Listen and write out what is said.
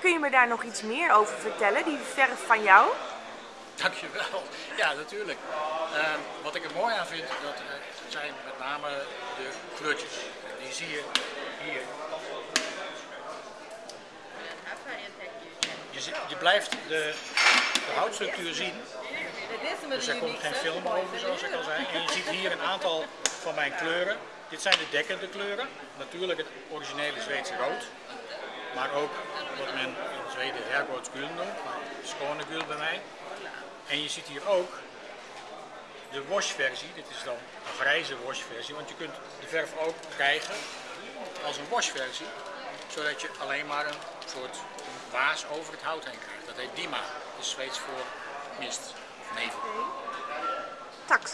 Kun je me daar nog iets meer over vertellen, die verf van jou? Dankjewel. Ja, natuurlijk. Ehm, wat ik er mooi aan vind, dat eh, zijn met name de kleurtjes. Die zie je hier. Je, je blijft de, de houtstructuur zien. Dus er komt geen film over, zoals ik al zei. En je ziet hier een aantal van mijn kleuren. Dit zijn de dekkende kleuren. Natuurlijk het originele Zweedse rood. Maar ook wat men in Zweden hergotsgul noemt. Schone gul bij mij. En je ziet hier ook de washversie. Dit is dan een grijze washversie. Want je kunt de verf ook krijgen als een washversie. Zodat je alleen maar een soort waas over het hout heen krijgt. Dat heet dima. Is Zweeds voor mist of nevel. Tack.